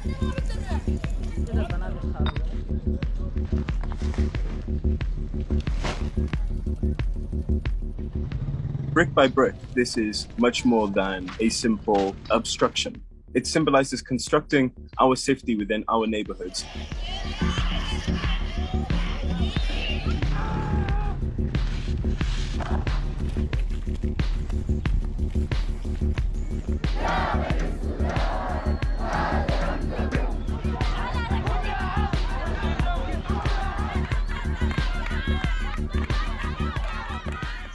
Brick by brick, this is much more than a simple obstruction. It symbolizes constructing our safety within our neighborhoods.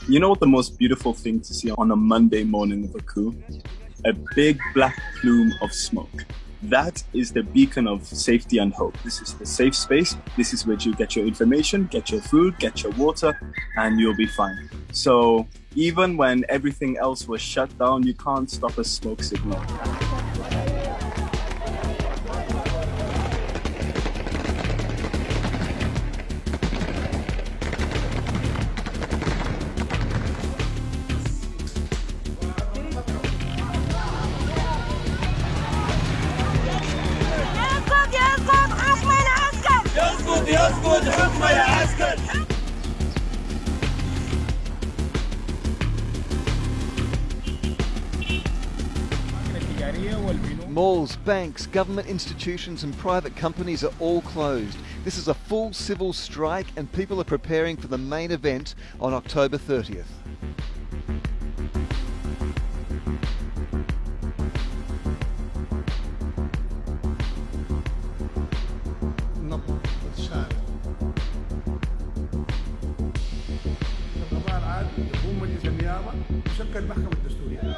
You know what the most beautiful thing to see on a Monday morning of a coup? A big black plume of smoke. That is the beacon of safety and hope. This is the safe space. This is where you get your information, get your food, get your water, and you'll be fine. So even when everything else was shut down, you can't stop a smoke signal. يسقط يسقط حكم العسكر Malls, banks, government institutions, and private companies are all closed. This is a full civil strike, and people are preparing for the main event on October 30th. مجلس النيابه وشكل المحكمة الدستورية.